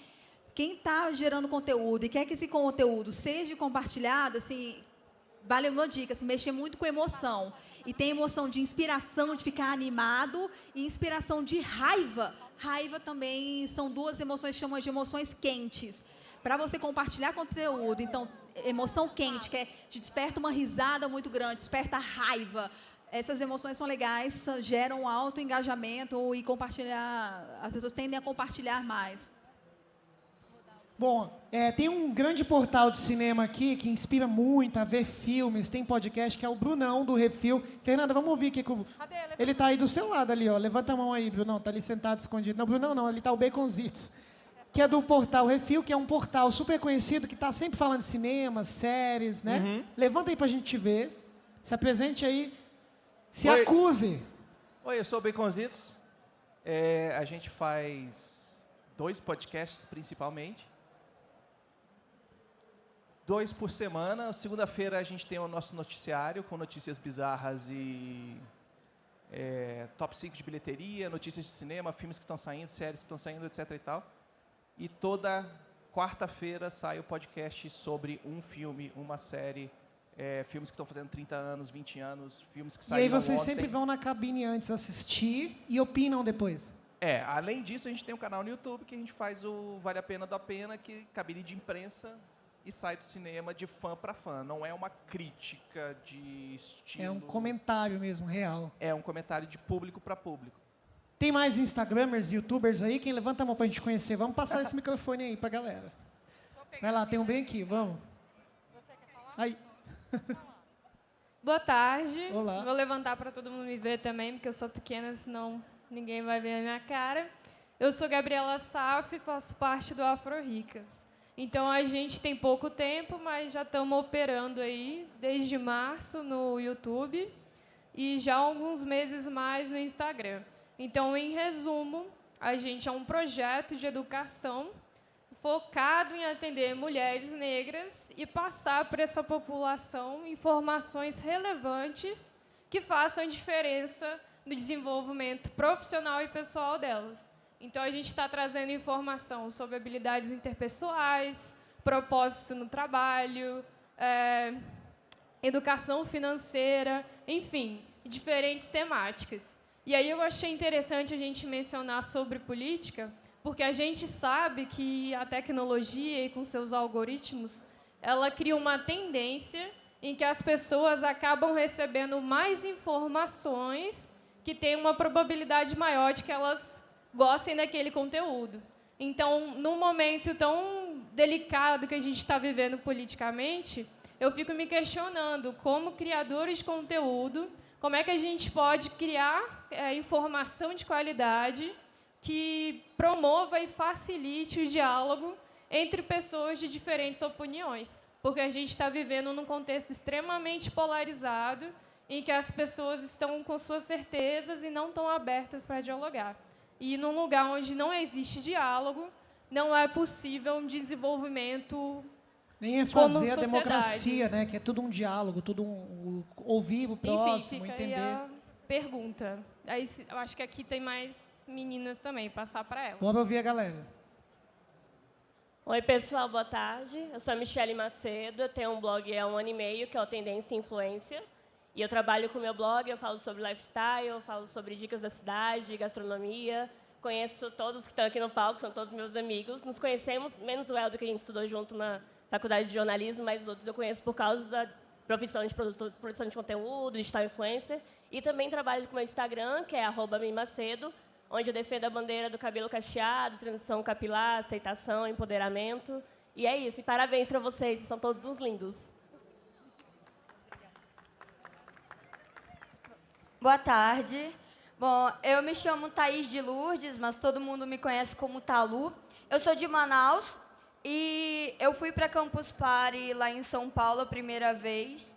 quem está gerando conteúdo e quer que esse conteúdo seja compartilhado, assim, vale uma dica, assim, mexer muito com emoção. E tem emoção de inspiração, de ficar animado, e inspiração de raiva. Raiva também são duas emoções chamam de emoções quentes. Para você compartilhar conteúdo, então, emoção quente, que é, te desperta uma risada muito grande, desperta raiva. Essas emoções são legais, geram alto engajamento e compartilhar, as pessoas tendem a compartilhar mais. Bom, é, tem um grande portal de cinema aqui que inspira muito a ver filmes, tem podcast, que é o Brunão, do Refil. Fernanda, vamos ouvir aqui. Com... Ele está aí do seu lado ali, ó. Levanta a mão aí, Brunão. Está ali sentado, escondido. Não, Brunão não, ali está o Baconzitos. Que é do portal Refil, que é um portal super conhecido, que está sempre falando de cinema, séries, né? Uhum. Levanta aí para a gente ver. Se apresente aí. Se Oi. acuse. Oi, eu sou o Baconzitos. É, a gente faz dois podcasts, principalmente dois por semana. Segunda-feira a gente tem o nosso noticiário com notícias bizarras e é, top 5 de bilheteria, notícias de cinema, filmes que estão saindo, séries que estão saindo, etc. e tal. E toda quarta-feira sai o podcast sobre um filme, uma série, é, filmes que estão fazendo 30 anos, 20 anos, filmes que saíram E aí vocês ontem. sempre vão na cabine antes assistir e opinam depois? É, além disso, a gente tem um canal no YouTube que a gente faz o Vale a Pena da Pena, que cabine de imprensa e sai do cinema de fã para fã. Não é uma crítica de estilo. É um comentário mesmo, real. É um comentário de público para público. Tem mais Instagramers, YouTubers aí? Quem levanta a mão para a gente conhecer? Vamos passar esse microfone aí para a galera. Vai lá, tem um bem aqui, vamos. Você quer falar? Aí. Boa tarde. Olá. Vou levantar para todo mundo me ver também, porque eu sou pequena, senão ninguém vai ver a minha cara. Eu sou Gabriela Saf e faço parte do Afro Ricas. Então a gente tem pouco tempo, mas já estamos operando aí desde março no YouTube e já alguns meses mais no Instagram. Então, em resumo, a gente é um projeto de educação focado em atender mulheres negras e passar para essa população informações relevantes que façam diferença no desenvolvimento profissional e pessoal delas. Então, a gente está trazendo informação sobre habilidades interpessoais, propósito no trabalho, é, educação financeira, enfim, diferentes temáticas. E aí eu achei interessante a gente mencionar sobre política, porque a gente sabe que a tecnologia e com seus algoritmos, ela cria uma tendência em que as pessoas acabam recebendo mais informações que têm uma probabilidade maior de que elas gostem daquele conteúdo. Então, num momento tão delicado que a gente está vivendo politicamente, eu fico me questionando como criadores de conteúdo, como é que a gente pode criar é, informação de qualidade que promova e facilite o diálogo entre pessoas de diferentes opiniões, porque a gente está vivendo num contexto extremamente polarizado em que as pessoas estão com suas certezas e não estão abertas para dialogar. E num lugar onde não existe diálogo, não é possível um desenvolvimento nem é fazer a democracia, né? Que é tudo um diálogo, tudo um, um ouvir o próximo, Enfim, entender. Aí a pergunta. Aí, eu acho que aqui tem mais meninas também, passar para elas. Vamos ouvir a galera. Oi, pessoal, boa tarde. Eu sou a Michele Macedo, eu tenho um blog há um ano e meio, que é o Tendência e Influência. E eu trabalho com o meu blog, eu falo sobre lifestyle, eu falo sobre dicas da cidade, gastronomia. Conheço todos que estão aqui no palco, são todos meus amigos. Nos conhecemos, menos o Eldo, que a gente estudou junto na faculdade de jornalismo, mas os outros eu conheço por causa da profissão de produtor, produção de conteúdo, digital influencer. E também trabalho com o meu Instagram, que é mimacedo, onde eu defendo a bandeira do cabelo cacheado, transição capilar, aceitação, empoderamento. E é isso. E parabéns para vocês, são todos uns lindos. Boa tarde. Bom, eu me chamo Thaís de Lourdes, mas todo mundo me conhece como Talu. Eu sou de Manaus e eu fui para Campus Party lá em São Paulo a primeira vez.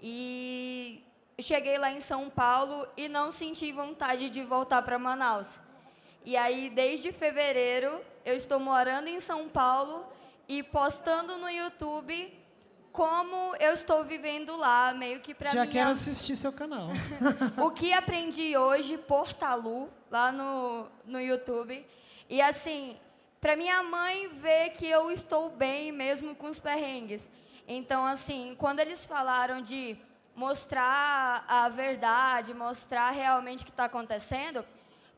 E cheguei lá em São Paulo e não senti vontade de voltar para Manaus. E aí, desde fevereiro, eu estou morando em São Paulo e postando no YouTube como eu estou vivendo lá, meio que para Já quero assistir seu canal. <laughs> o que aprendi hoje por Talu, lá no, no YouTube. E assim, para minha mãe ver que eu estou bem mesmo com os perrengues. Então, assim, quando eles falaram de mostrar a verdade, mostrar realmente o que está acontecendo,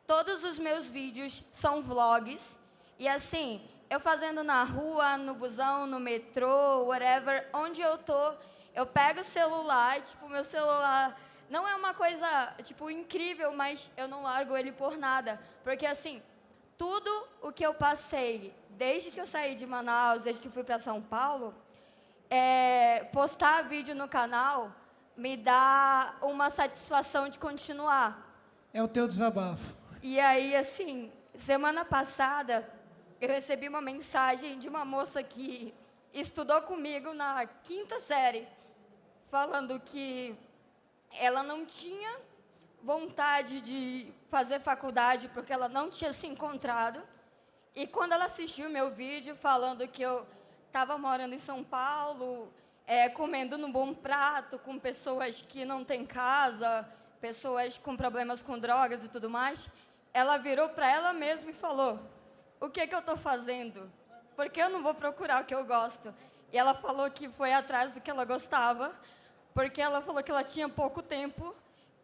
todos os meus vídeos são vlogs. E assim, eu fazendo na rua, no busão, no metrô, whatever, onde eu tô, eu pego o celular, tipo, meu celular não é uma coisa, tipo, incrível, mas eu não largo ele por nada. Porque, assim, tudo o que eu passei, desde que eu saí de Manaus, desde que fui para São Paulo, é, postar vídeo no canal me dá uma satisfação de continuar. É o teu desabafo. E aí, assim, semana passada, eu recebi uma mensagem de uma moça que estudou comigo na quinta série, falando que ela não tinha vontade de fazer faculdade porque ela não tinha se encontrado. E quando ela assistiu meu vídeo falando que eu estava morando em São Paulo, é, comendo num bom prato, com pessoas que não têm casa, pessoas com problemas com drogas e tudo mais, ela virou para ela mesma e falou: O que, que eu estou fazendo? Porque eu não vou procurar o que eu gosto. E ela falou que foi atrás do que ela gostava, porque ela falou que ela tinha pouco tempo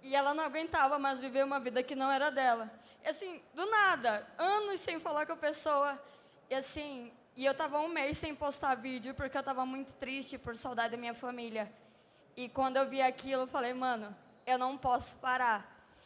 e ela não aguentava mais viver uma vida que não era dela. E assim, do nada, anos sem falar com a pessoa, e assim, e eu estava um mês sem postar vídeo porque eu estava muito triste por saudade da minha família. E quando eu vi aquilo, eu falei, mano, eu não posso parar.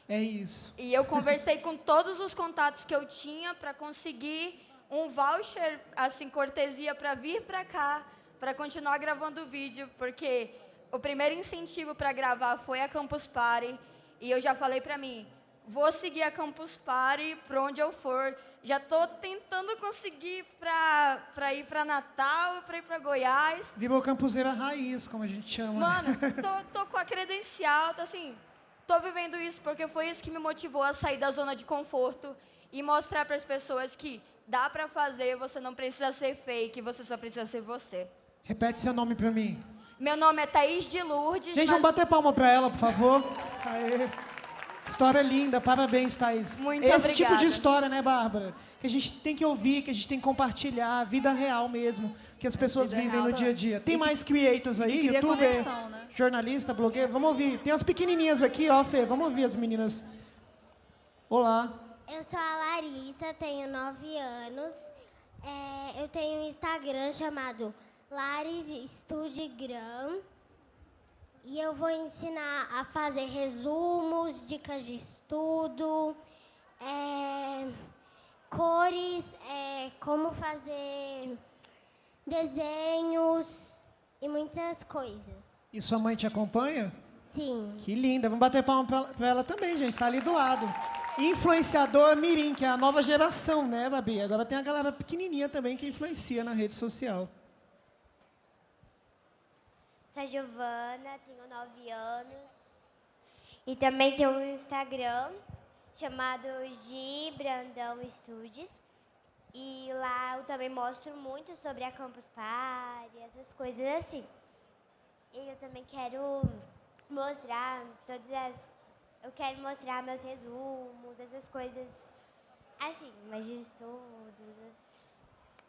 É isso. E eu conversei com todos os contatos que eu tinha para conseguir um voucher, assim, cortesia para vir para cá, para continuar gravando o vídeo, porque o primeiro incentivo para gravar foi a Campus Party. E eu já falei para mim, vou seguir a Campus Party para onde eu for. Já estou tentando conseguir para ir para Natal e para ir para Goiás. Viva o campuseira raiz, como a gente chama. Né? Mano, <laughs> tô, tô com a credencial, tô assim, tô vivendo isso porque foi isso que me motivou a sair da zona de conforto e mostrar para as pessoas que dá para fazer, você não precisa ser fake, você só precisa ser você. Repete seu nome para mim. Meu nome é Thaís de Lourdes. Gente, mas... vamos bater palma para ela, por favor. Aê. História linda, parabéns, Thaís. Muito Esse obrigada. tipo de história, né, Bárbara? Que a gente tem que ouvir, que a gente tem que compartilhar, vida real mesmo, que as pessoas vida vivem no dia a dia. Tem que- mais creators aí, youtuber, conexão, né? jornalista, blogueiro? Vamos ouvir. Tem umas pequenininhas aqui, ó, Fê, vamos ouvir as meninas. Olá. Eu sou a Larissa, tenho 9 anos. É, eu tenho um Instagram chamado Laris Studigram. E eu vou ensinar a fazer resumos, dicas de estudo, é, cores, é, como fazer desenhos e muitas coisas. E sua mãe te acompanha? Sim. Que linda. Vamos bater palma pra, pra ela também, gente. Tá ali do lado. Influenciador Mirim, que é a nova geração, né, Babi? Agora tem a galera pequenininha também que influencia na rede social. Sou a Giovana, tenho 9 anos. E também tenho um Instagram chamado Gi Brandão Studios. E lá eu também mostro muito sobre a Campus Party, essas coisas assim. E eu também quero mostrar todas as. Eu quero mostrar meus resumos, essas coisas assim, mas de estudos.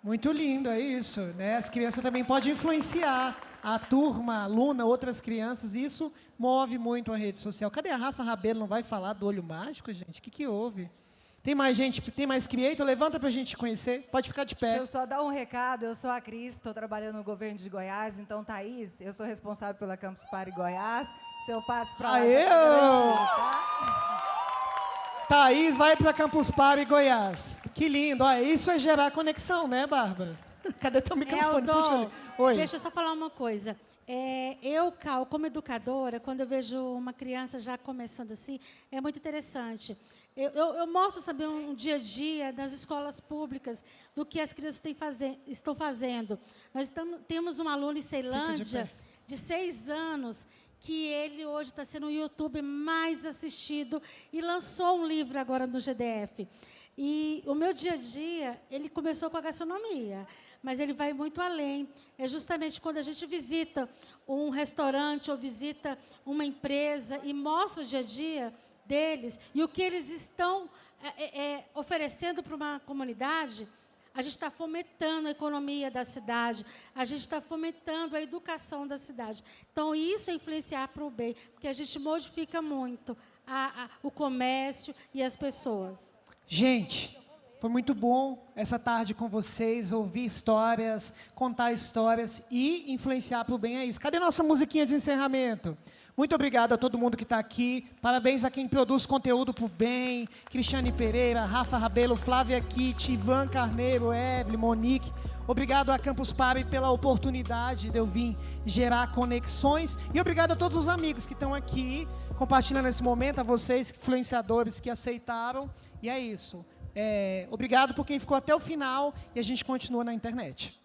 Muito lindo, é isso. Né? As crianças também podem influenciar a turma, a aluna, outras crianças, e isso move muito a rede social. Cadê a Rafa Rabelo? Não vai falar do olho mágico, gente? O que, que houve? Tem mais gente, tem mais creator? Levanta para a gente conhecer. Pode ficar de pé. Deixa eu só dar um recado. Eu sou a Cris, estou trabalhando no governo de Goiás. Então, Thaís, eu sou responsável pela Campus Party Goiás. Se eu passo para lá, Aê, tá tá? Thaís vai para Campus Party Goiás. Que lindo. Olha, isso é gerar conexão, né, Bárbara? <laughs> Cadê teu microfone? Eldon, Puxa ali. Oi. Deixa eu só falar uma coisa. É, eu, Cal, como educadora, quando eu vejo uma criança já começando assim, é muito interessante. Eu, eu, eu mostro, sabe, um dia a dia das escolas públicas, do que as crianças faze estão fazendo. Nós temos um aluno em Ceilândia, pé. de seis anos, que ele hoje está sendo o YouTube mais assistido e lançou um livro agora no GDF. E o meu dia a dia, ele começou com a gastronomia, mas ele vai muito além. É justamente quando a gente visita um restaurante ou visita uma empresa e mostra o dia a dia deles e o que eles estão é, é, é, oferecendo para uma comunidade, a gente está fomentando a economia da cidade, a gente está fomentando a educação da cidade. Então, isso é influenciar para o bem, porque a gente modifica muito a, a, o comércio e as pessoas. Gente, foi muito bom essa tarde com vocês, ouvir histórias, contar histórias e influenciar para o bem é isso. Cadê nossa musiquinha de encerramento? Muito obrigado a todo mundo que está aqui. Parabéns a quem produz conteúdo para o bem. Cristiane Pereira, Rafa Rabelo, Flávia Kitt, Ivan Carneiro, Evelyn, Monique. Obrigado a Campus Party pela oportunidade de eu vir gerar conexões. E obrigado a todos os amigos que estão aqui compartilhando esse momento, a vocês, influenciadores que aceitaram. E é isso. É, obrigado por quem ficou até o final e a gente continua na internet.